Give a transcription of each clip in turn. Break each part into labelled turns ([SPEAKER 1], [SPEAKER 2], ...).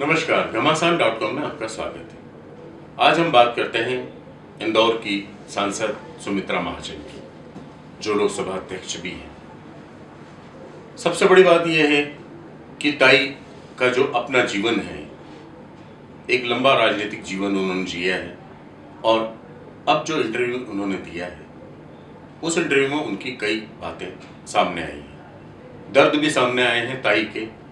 [SPEAKER 1] नमस्कार, घमासान dot com में आपका स्वागत है। आज हम बात करते हैं इंदौर की सांसद सुमित्रा महाजन की, जो लोकसभा अध्यक्ष भी हैं। सबसे बड़ी बात यह है कि ताई का जो अपना जीवन है, एक लंबा राजनीतिक जीवन उन्होंने जिया है, और अब जो इंटरव्यू उन्होंने दिया है, उस इंटरव्यू में उनकी कई बातें सामने आई हैं। दर्द भी सामने आए हैं ताई के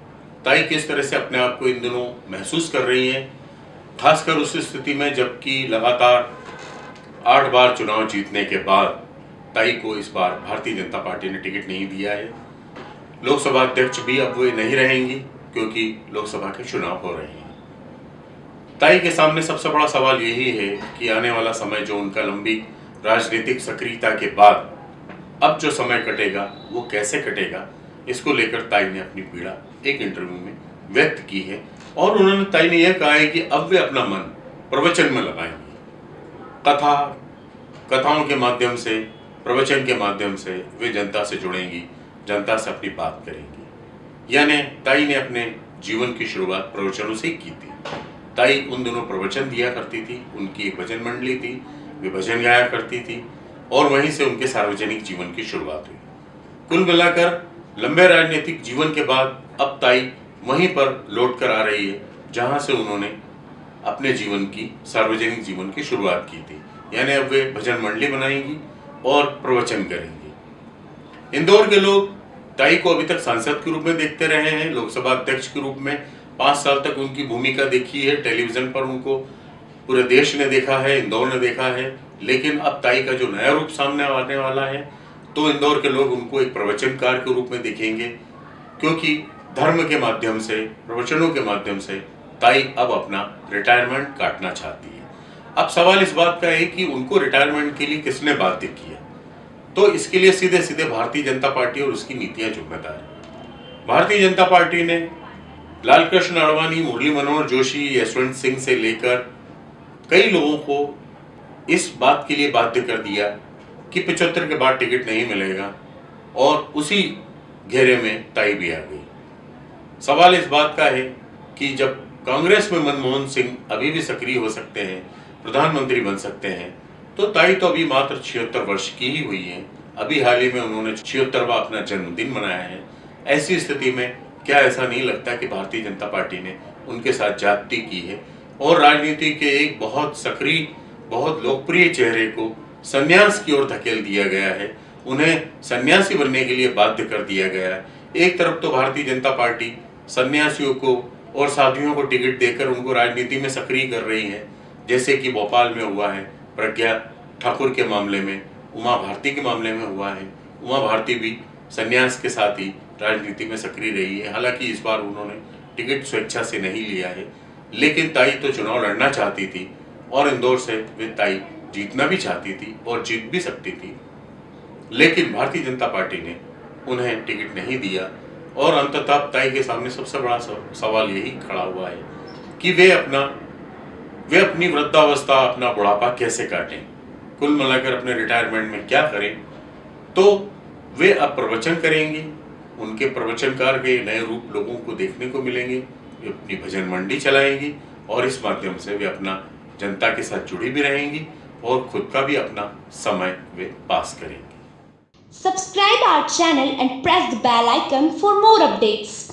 [SPEAKER 1] ताई किस तरह से अपने आप को इन दिनों महसूस कर रही हैं? खासकर उस स्थिति में जबकि लगातार आठ बार चुनाव जीतने के बाद ताई को इस बार भारतीय जनता पार्टी ने टिकट नहीं दिया है। लोकसभा अध्यक्ष भी अब वे नहीं रहेंगी क्योंकि लोकसभा के चुनाव हो रहे हैं। ताई के सामने सबसे बड़ा सवाल यही है कि आने वाला समय जो उनका लंबी राजनीतिक सक्रियता के बाद, अब जो समय कटेगा, वो कैसे कटेगा? इसको लेकर ताई ने अपनी पीड़ा एक इंटरव्यू में व्यक्त की है और उन्होंने ताई ने यह कहा है कि अब वे अपना मन प्रवचन में लगाएँगे। कथा, कथाओं के माध्यम से, प्रवचन के माध्यम से वे जनता से जुड़ेंगी, जनता से अपनी बात करेंगी। यानी ताई ने अपने जीवन की शुरुआत प्रवचनों से की थी। ताई उन दिनों प्रवचन दिया करती थी, उनकी एक भजन मंडली थी, वे भजन गाया करती थी और वहीं से उनके सार्वजनिक जीवन की शुरुआत हुई। कुल मिलाकर लंबे राजनीतिक जीवन के बाद अब ताई वहीं पर लौट कर आ रही है, जहाँ से उन्होंने अपने जीवन की, सार्वजनिक जीवन की शुरुआत की थी। यानी अब वे भजन मंडली बनाएँगी और प्रवचन करेंगी। इंदौर के लोग ताई को अभी तक सांसद के रूप में देखते रहे हैं, लोकसभा अध्यक्ष के रूप में। पाँच साल तक उनकी भूमिका देखी है, टेलीविज़न पर उनको पूरे देश ने देखा है, इंदौर ने देखा है। लेकिन अब ताई का जो नया रूप सामने आने वाला है तो इंदौर के लोग उनको एक प्रवचनकार के रूप में देखेंगे, क्योंकि धर्म के माध्यम से, प्रवचनों के माध्यम से ताई अब अपना रिटायरमेंट काटना चाहती है। अब सवाल इस बात का है कि उनको रिटायरमेंट के लिए किसने बाध्य किया तो इसके लिए सीधे सीधे भारतीय जनता पार्टी और उसकी नीतियाँ जिम्मेदार है। भारतीय जनता पार्टी ने लालकृष्ण अडवाणी मुरली मनोहर जोशी, यशवंत सिंह से लेकर कई लोगों को इस बात के लिए बाध्य कर दिया कि पिछहत्तर के बाद टिकट नहीं मिलेगा। और उसी घेरे में ताई भी आ गई। सवाल इस बात का है कि जब कांग्रेस में मनमोहन सिंह अभी भी सक्रिय हो सकते हैं, प्रधानमंत्री बन सकते हैं तो ताई तो अभी मात्र छिहत्तर वर्ष की ही हुई है। अभी हाल ही में उन्होंने छिहत्तरवा अपना जन्मदिन मनाया है। ऐसी स्थिति में क्या ऐसा नहीं लगता कि भारतीय जनता पार्टी ने उनके साथ जाति की है? और राजनीति के एक बहुत सक्रिय, बहुत लोकप्रिय चेहरे को संन्यास की ओर धकेल दिया गया है। उन्हें सन्यासी बनने के लिए बाध्य कर दिया गया है। एक तरफ़ तो भारतीय जनता पार्टी सन्यासियों को और साधुओं को टिकट देकर उनको राजनीति में सक्रिय कर रही है, जैसे कि भोपाल में हुआ है, प्रज्ञा ठाकुर के मामले में, उमा भारती के मामले में हुआ है। उमा भारती भी संन्यास के साथ ही राजनीति में सक्रिय रही है। हालाँकि इस बार उन्होंने टिकट स्वेच्छा से नहीं लिया है, लेकिन ताई तो चुनाव लड़ना चाहती थी और इंदौर से वे ताई जीतना भी चाहती थी और जीत भी सकती थी। लेकिन भारतीय जनता पार्टी ने उन्हें टिकट नहीं दिया और अंततः ताई के सामने सबसे बड़ा सवाल यही खड़ा हुआ है कि वे अपना, वे अपनी वृद्धावस्था, अपना बुढ़ापा कैसे काटें? कुल मिलाकर अपने रिटायरमेंट में क्या करें? तो वे अब प्रवचन करेंगे, उनके प्रवचनकार के नए रूप लोगों को देखने को मिलेंगे, वे अपनी भजन मंडी चलाएँगी और इस माध्यम से वे अपना जनता के साथ जुड़ी भी रहेंगी। और खुद का भी अपना समय वे पास करेंगे।
[SPEAKER 2] Subscribe our channel and press the bell icon for more updates